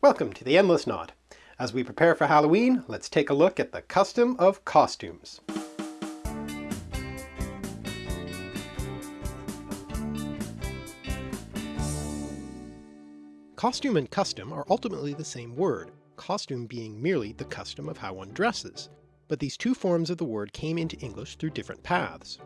Welcome to the Endless Knot. As we prepare for Halloween, let's take a look at the custom of costumes. Costume and custom are ultimately the same word, costume being merely the custom of how one dresses, but these two forms of the word came into English through different paths.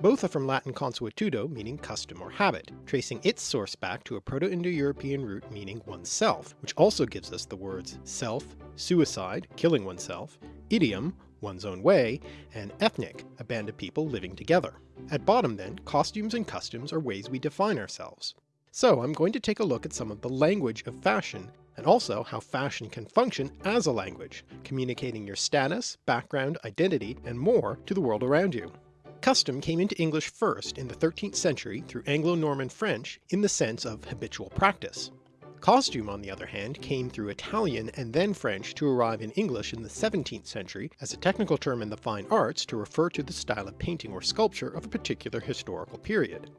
Both are from Latin consuetudo meaning custom or habit, tracing its source back to a Proto-Indo-European root meaning oneself, which also gives us the words self, suicide, killing oneself, idiom, one's own way, and ethnic, a band of people living together. At bottom then, costumes and customs are ways we define ourselves. So I'm going to take a look at some of the language of fashion, and also how fashion can function as a language, communicating your status, background, identity, and more to the world around you. Custom came into English first in the 13th century through Anglo-Norman French in the sense of habitual practice. Costume, on the other hand, came through Italian and then French to arrive in English in the 17th century as a technical term in the fine arts to refer to the style of painting or sculpture of a particular historical period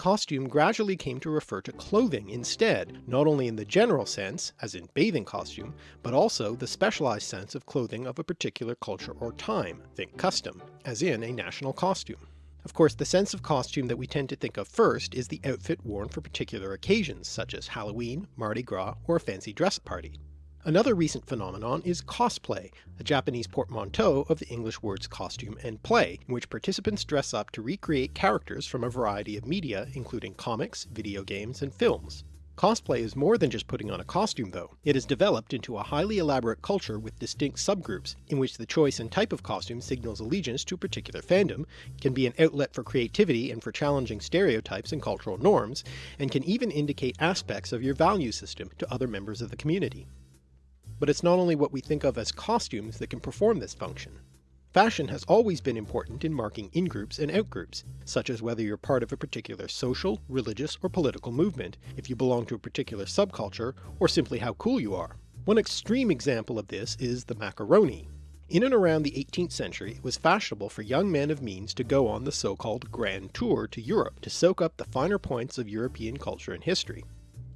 costume gradually came to refer to clothing instead, not only in the general sense, as in bathing costume, but also the specialized sense of clothing of a particular culture or time, think custom, as in a national costume. Of course the sense of costume that we tend to think of first is the outfit worn for particular occasions such as Halloween, Mardi Gras, or a fancy dress party. Another recent phenomenon is cosplay, a Japanese portmanteau of the English words costume and play, in which participants dress up to recreate characters from a variety of media including comics, video games, and films. Cosplay is more than just putting on a costume though. It has developed into a highly elaborate culture with distinct subgroups, in which the choice and type of costume signals allegiance to a particular fandom, can be an outlet for creativity and for challenging stereotypes and cultural norms, and can even indicate aspects of your value system to other members of the community. But it's not only what we think of as costumes that can perform this function. Fashion has always been important in marking in-groups and out-groups, such as whether you're part of a particular social, religious, or political movement, if you belong to a particular subculture, or simply how cool you are. One extreme example of this is the macaroni. In and around the 18th century it was fashionable for young men of means to go on the so-called Grand Tour to Europe to soak up the finer points of European culture and history.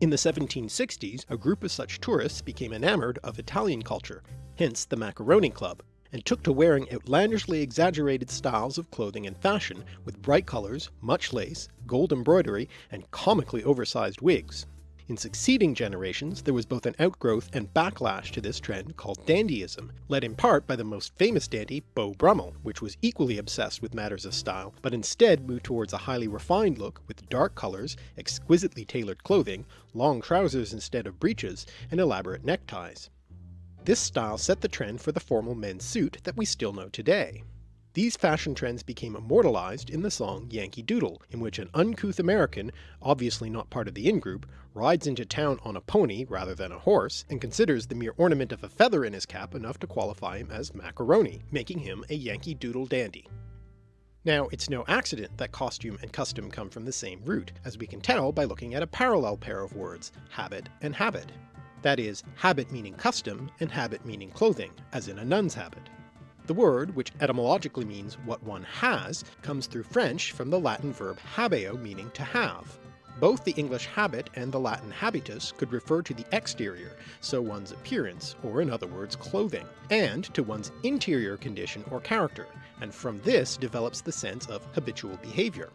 In the 1760s, a group of such tourists became enamored of Italian culture, hence the Macaroni Club, and took to wearing outlandishly exaggerated styles of clothing and fashion, with bright colours, much lace, gold embroidery, and comically oversized wigs. In succeeding generations there was both an outgrowth and backlash to this trend called dandyism, led in part by the most famous dandy Beau Brummel, which was equally obsessed with matters of style, but instead moved towards a highly refined look with dark colours, exquisitely tailored clothing, long trousers instead of breeches, and elaborate neckties. This style set the trend for the formal men's suit that we still know today. These fashion trends became immortalized in the song Yankee Doodle, in which an uncouth American, obviously not part of the in-group, rides into town on a pony rather than a horse, and considers the mere ornament of a feather in his cap enough to qualify him as macaroni, making him a Yankee Doodle dandy. Now it's no accident that costume and custom come from the same root, as we can tell by looking at a parallel pair of words, habit and habit. That is, habit meaning custom, and habit meaning clothing, as in a nun's habit. The word, which etymologically means what one has, comes through French from the Latin verb habeo meaning to have. Both the English habit and the Latin habitus could refer to the exterior, so one's appearance, or in other words clothing, and to one's interior condition or character, and from this develops the sense of habitual behaviour.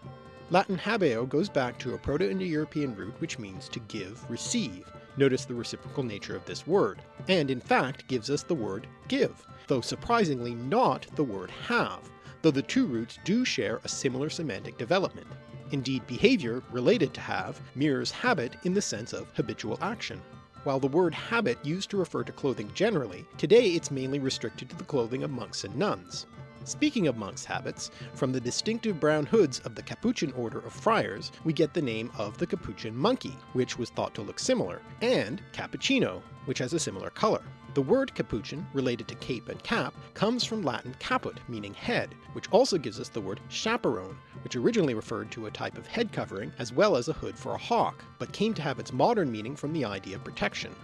Latin habeo goes back to a Proto-Indo-European root which means to give, receive, notice the reciprocal nature of this word, and in fact gives us the word give, though surprisingly not the word have, though the two roots do share a similar semantic development. Indeed behavior, related to have, mirrors habit in the sense of habitual action. While the word habit used to refer to clothing generally, today it's mainly restricted to the clothing of monks and nuns. Speaking of monks' habits, from the distinctive brown hoods of the Capuchin order of friars, we get the name of the Capuchin monkey, which was thought to look similar, and cappuccino, which has a similar colour. The word capuchin, related to cape and cap, comes from Latin caput, meaning head, which also gives us the word chaperone, which originally referred to a type of head covering as well as a hood for a hawk, but came to have its modern meaning from the idea of protection.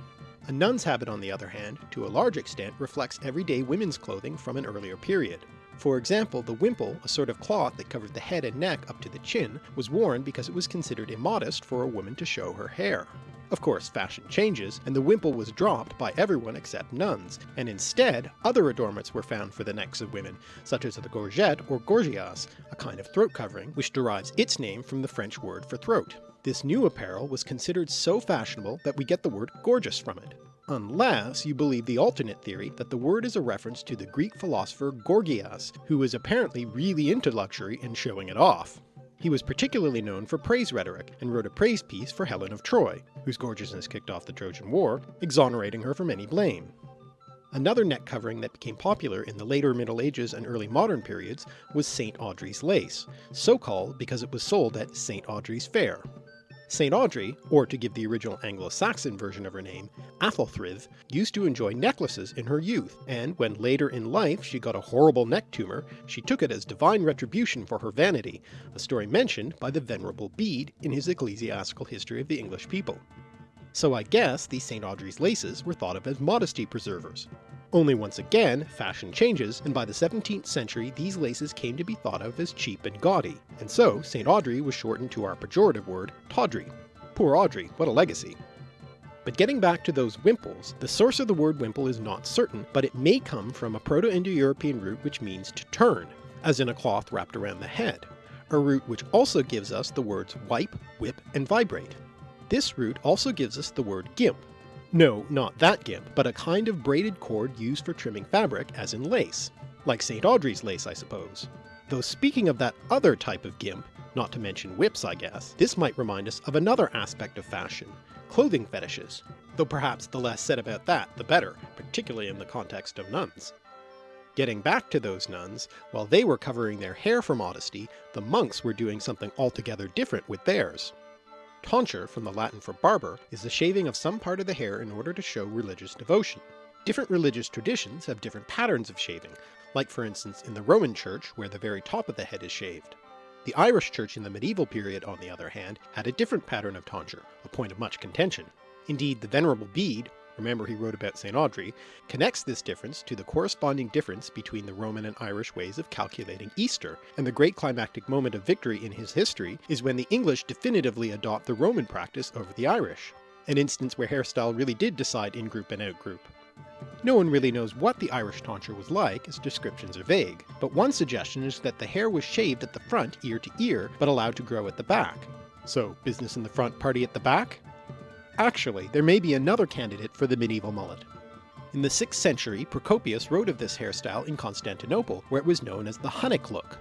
A nun's habit on the other hand, to a large extent reflects everyday women's clothing from an earlier period. For example, the wimple, a sort of cloth that covered the head and neck up to the chin, was worn because it was considered immodest for a woman to show her hair. Of course fashion changes, and the wimple was dropped by everyone except nuns, and instead other adornments were found for the necks of women, such as the gorget or gorgias, a kind of throat covering, which derives its name from the French word for throat. This new apparel was considered so fashionable that we get the word gorgeous from it. Unless you believe the alternate theory that the word is a reference to the Greek philosopher Gorgias, who was apparently really into luxury and showing it off. He was particularly known for praise rhetoric, and wrote a praise piece for Helen of Troy, whose gorgeousness kicked off the Trojan War, exonerating her from any blame. Another neck covering that became popular in the later Middle Ages and early modern periods was St. Audrey's lace, so called because it was sold at St. Audrey's Fair. St. Audrey, or to give the original Anglo-Saxon version of her name, Athelthryth, used to enjoy necklaces in her youth, and when later in life she got a horrible neck tumour, she took it as divine retribution for her vanity, a story mentioned by the Venerable Bede in his Ecclesiastical History of the English People. So I guess these St. Audrey's laces were thought of as modesty preservers. Only once again, fashion changes, and by the 17th century these laces came to be thought of as cheap and gaudy, and so St. Audrey was shortened to our pejorative word, tawdry. Poor Audrey, what a legacy. But getting back to those wimples, the source of the word wimple is not certain, but it may come from a Proto-Indo-European root which means to turn, as in a cloth wrapped around the head, a root which also gives us the words wipe, whip, and vibrate. This root also gives us the word gimp, no, not that gimp, but a kind of braided cord used for trimming fabric, as in lace. Like St. Audrey's lace, I suppose. Though speaking of that other type of gimp, not to mention whips I guess, this might remind us of another aspect of fashion, clothing fetishes, though perhaps the less said about that the better, particularly in the context of nuns. Getting back to those nuns, while they were covering their hair for modesty, the monks were doing something altogether different with theirs. Tonsure, from the Latin for barber, is the shaving of some part of the hair in order to show religious devotion. Different religious traditions have different patterns of shaving, like for instance in the Roman Church where the very top of the head is shaved. The Irish Church in the medieval period, on the other hand, had a different pattern of tonsure, a point of much contention. Indeed, the Venerable Bede, remember he wrote about St. Audrey, connects this difference to the corresponding difference between the Roman and Irish ways of calculating Easter, and the great climactic moment of victory in his history is when the English definitively adopt the Roman practice over the Irish, an instance where hairstyle really did decide in-group and out-group. No one really knows what the Irish tonsure was like, as descriptions are vague, but one suggestion is that the hair was shaved at the front ear to ear, but allowed to grow at the back. So business in the front, party at the back? Actually, there may be another candidate for the medieval mullet. In the 6th century, Procopius wrote of this hairstyle in Constantinople, where it was known as the Hunnic look.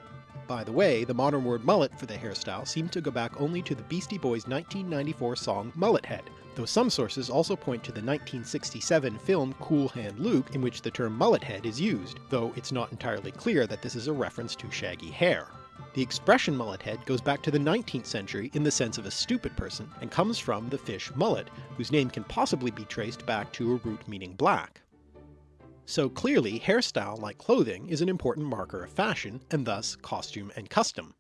By the way, the modern word mullet for the hairstyle seemed to go back only to the Beastie Boys' 1994 song Mullet Head, though some sources also point to the 1967 film Cool Hand Luke in which the term mullet head is used, though it's not entirely clear that this is a reference to shaggy hair. The expression mullet head goes back to the 19th century in the sense of a stupid person, and comes from the fish mullet, whose name can possibly be traced back to a root meaning black. So clearly hairstyle, like clothing, is an important marker of fashion, and thus costume and custom.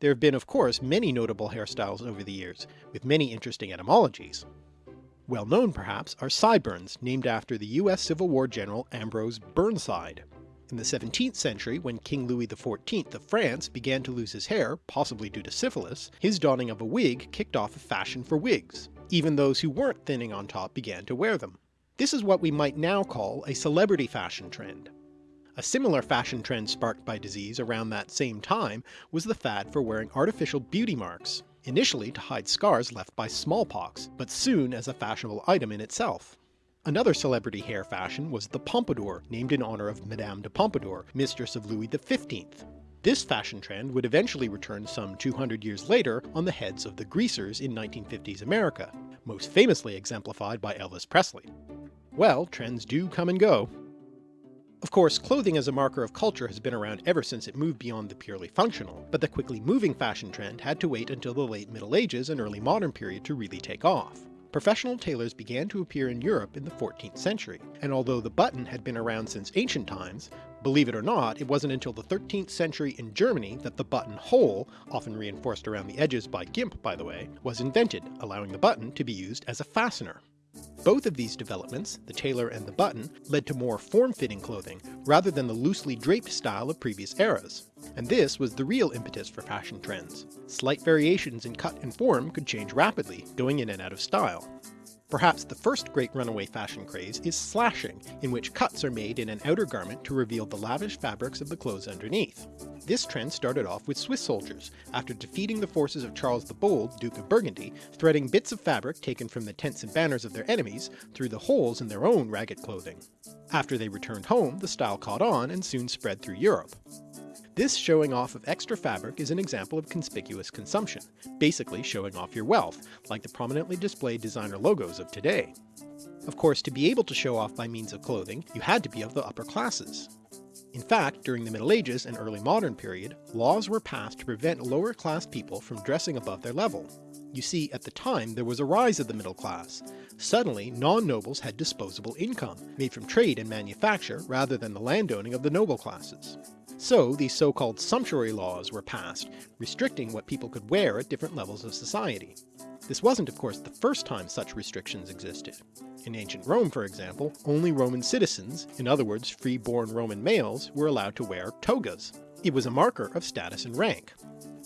There have been of course many notable hairstyles over the years, with many interesting etymologies. Well known perhaps are sideburns, named after the US Civil War General Ambrose Burnside. In the 17th century, when King Louis XIV of France began to lose his hair, possibly due to syphilis, his donning of a wig kicked off a fashion for wigs. Even those who weren't thinning on top began to wear them. This is what we might now call a celebrity fashion trend. A similar fashion trend sparked by disease around that same time was the fad for wearing artificial beauty marks, initially to hide scars left by smallpox, but soon as a fashionable item in itself. Another celebrity hair fashion was the pompadour, named in honour of Madame de Pompadour, mistress of Louis XV. This fashion trend would eventually return some 200 years later on the heads of the greasers in 1950s America, most famously exemplified by Elvis Presley. Well, trends do come and go. Of course, clothing as a marker of culture has been around ever since it moved beyond the purely functional, but the quickly moving fashion trend had to wait until the late Middle Ages and early modern period to really take off. Professional tailors began to appear in Europe in the 14th century, and although the button had been around since ancient times, believe it or not, it wasn't until the 13th century in Germany that the button hole, often reinforced around the edges by gimp by the way, was invented, allowing the button to be used as a fastener. Both of these developments, the tailor and the button, led to more form-fitting clothing, rather than the loosely draped style of previous eras. And this was the real impetus for fashion trends. Slight variations in cut and form could change rapidly, going in and out of style. Perhaps the first great runaway fashion craze is slashing, in which cuts are made in an outer garment to reveal the lavish fabrics of the clothes underneath. This trend started off with Swiss soldiers, after defeating the forces of Charles the Bold, Duke of Burgundy, threading bits of fabric taken from the tents and banners of their enemies through the holes in their own ragged clothing. After they returned home the style caught on and soon spread through Europe. This showing off of extra fabric is an example of conspicuous consumption, basically showing off your wealth, like the prominently displayed designer logos of today. Of course to be able to show off by means of clothing, you had to be of the upper classes. In fact, during the Middle Ages and early modern period, laws were passed to prevent lower class people from dressing above their level. You see, at the time there was a rise of the middle class. Suddenly, non-nobles had disposable income, made from trade and manufacture rather than the landowning of the noble classes. So these so-called sumptuary laws were passed, restricting what people could wear at different levels of society. This wasn't of course the first time such restrictions existed. In ancient Rome for example, only Roman citizens, in other words free-born Roman males, were allowed to wear togas. It was a marker of status and rank.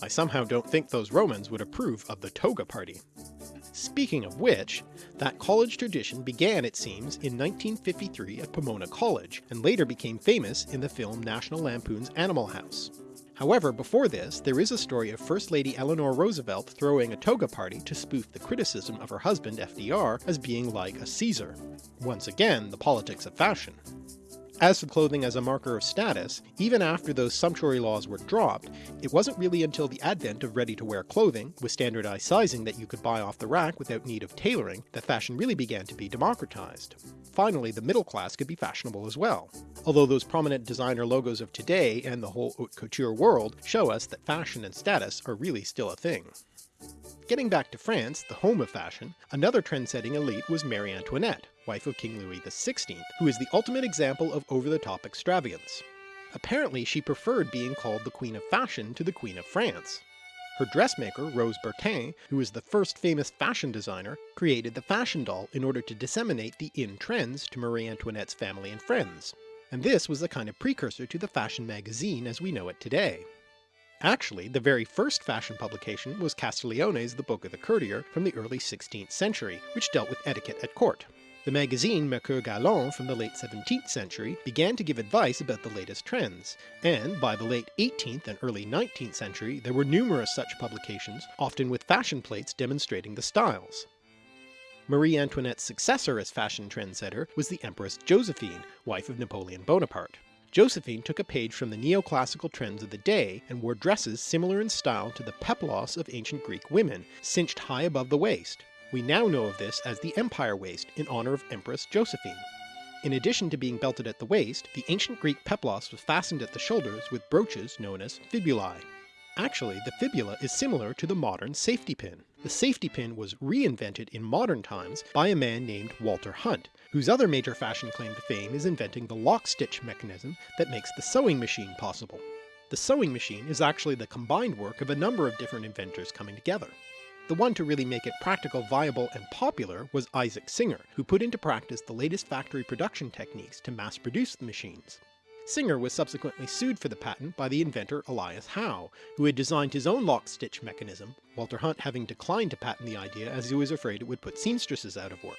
I somehow don't think those Romans would approve of the toga party. Speaking of which, that college tradition began it seems in 1953 at Pomona College, and later became famous in the film National Lampoon's Animal House. However, before this, there is a story of First Lady Eleanor Roosevelt throwing a toga party to spoof the criticism of her husband FDR as being like a Caesar. Once again, the politics of fashion. As for clothing as a marker of status, even after those sumptuary laws were dropped, it wasn't really until the advent of ready-to-wear clothing, with standardized sizing that you could buy off the rack without need of tailoring, that fashion really began to be democratized. Finally, the middle class could be fashionable as well. Although those prominent designer logos of today and the whole haute couture world show us that fashion and status are really still a thing. Getting back to France, the home of fashion, another trend-setting elite was Marie Antoinette, wife of King Louis XVI, who is the ultimate example of over-the-top extravagance. Apparently she preferred being called the Queen of Fashion to the Queen of France. Her dressmaker, Rose Bertin, who is the first famous fashion designer, created the fashion doll in order to disseminate the in trends to Marie Antoinette's family and friends. And this was the kind of precursor to the fashion magazine as we know it today. Actually, the very first fashion publication was Castiglione's The Book of the Courtier from the early 16th century, which dealt with etiquette at court. The magazine Mercure Galant from the late 17th century began to give advice about the latest trends, and by the late 18th and early 19th century there were numerous such publications, often with fashion plates demonstrating the styles. Marie Antoinette's successor as fashion trendsetter was the Empress Josephine, wife of Napoleon Bonaparte. Josephine took a page from the neoclassical trends of the day and wore dresses similar in style to the peplos of ancient Greek women, cinched high above the waist. We now know of this as the Empire waist in honour of Empress Josephine. In addition to being belted at the waist, the ancient Greek peplos was fastened at the shoulders with brooches known as fibulae. Actually, the fibula is similar to the modern safety pin. The safety pin was reinvented in modern times by a man named Walter Hunt, whose other major fashion claim to fame is inventing the lock stitch mechanism that makes the sewing machine possible. The sewing machine is actually the combined work of a number of different inventors coming together. The one to really make it practical, viable, and popular was Isaac Singer, who put into practice the latest factory production techniques to mass produce the machines. Singer was subsequently sued for the patent by the inventor Elias Howe, who had designed his own lock-stitch mechanism, Walter Hunt having declined to patent the idea as he was afraid it would put seamstresses out of work.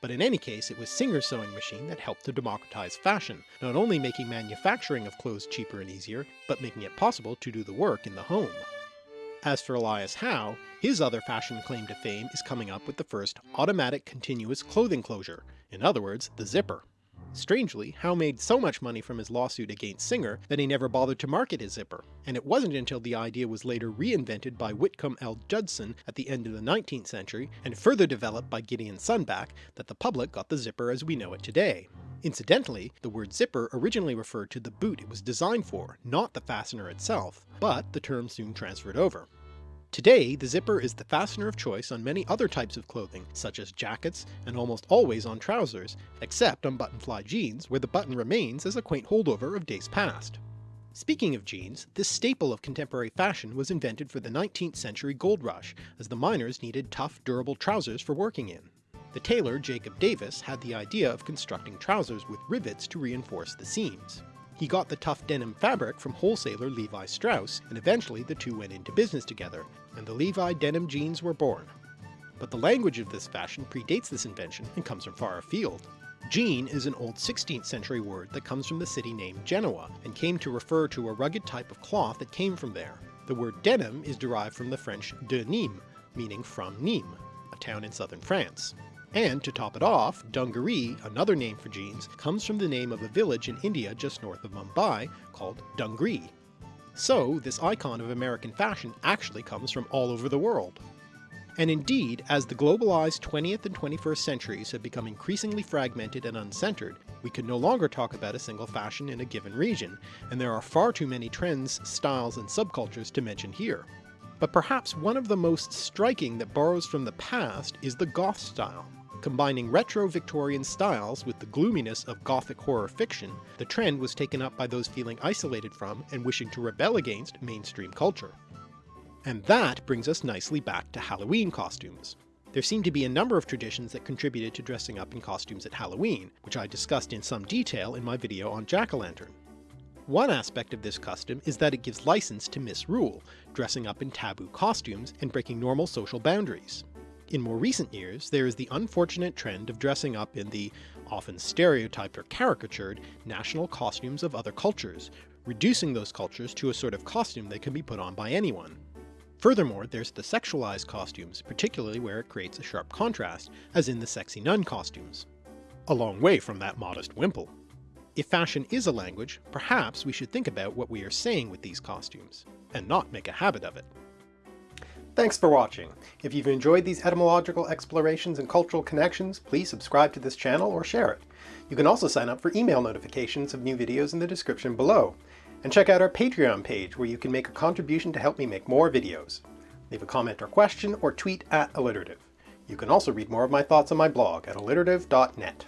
But in any case it was Singer's sewing machine that helped to democratize fashion, not only making manufacturing of clothes cheaper and easier, but making it possible to do the work in the home. As for Elias Howe, his other fashion claim to fame is coming up with the first automatic continuous clothing closure, in other words the zipper. Strangely, Howe made so much money from his lawsuit against Singer that he never bothered to market his zipper, and it wasn't until the idea was later reinvented by Whitcomb L. Judson at the end of the 19th century, and further developed by Gideon Sundback, that the public got the zipper as we know it today. Incidentally, the word zipper originally referred to the boot it was designed for, not the fastener itself, but the term soon transferred over. Today, the zipper is the fastener of choice on many other types of clothing, such as jackets, and almost always on trousers, except on button-fly jeans, where the button remains as a quaint holdover of days past. Speaking of jeans, this staple of contemporary fashion was invented for the 19th century gold rush, as the miners needed tough, durable trousers for working in. The tailor Jacob Davis had the idea of constructing trousers with rivets to reinforce the seams. He got the tough denim fabric from wholesaler Levi Strauss, and eventually the two went into business together, and the Levi denim jeans were born. but the language of this fashion predates this invention and comes from far afield. Jean is an old 16th century word that comes from the city named Genoa, and came to refer to a rugged type of cloth that came from there. The word denim is derived from the French de Nîmes, meaning from Nîmes, a town in southern France. And to top it off, dungaree, another name for jeans, comes from the name of a village in India just north of Mumbai called Dungree. So this icon of American fashion actually comes from all over the world. And indeed, as the globalized 20th and 21st centuries have become increasingly fragmented and uncentered, we can no longer talk about a single fashion in a given region, and there are far too many trends, styles, and subcultures to mention here. But perhaps one of the most striking that borrows from the past is the goth style. Combining retro Victorian styles with the gloominess of gothic horror fiction, the trend was taken up by those feeling isolated from and wishing to rebel against mainstream culture. And that brings us nicely back to Halloween costumes. There seem to be a number of traditions that contributed to dressing up in costumes at Halloween, which I discussed in some detail in my video on Jack-o'-lantern. One aspect of this custom is that it gives license to misrule, dressing up in taboo costumes and breaking normal social boundaries. In more recent years, there is the unfortunate trend of dressing up in the, often stereotyped or caricatured, national costumes of other cultures, reducing those cultures to a sort of costume that can be put on by anyone. Furthermore, there's the sexualized costumes, particularly where it creates a sharp contrast, as in the sexy nun costumes. A long way from that modest wimple. If fashion is a language, perhaps we should think about what we are saying with these costumes, and not make a habit of it. Thanks for watching. If you've enjoyed these etymological explorations and cultural connections, please subscribe to this channel or share it. You can also sign up for email notifications of new videos in the description below. And check out our Patreon page where you can make a contribution to help me make more videos. Leave a comment or question or tweet at alliterative. You can also read more of my thoughts on my blog at alliterative.net.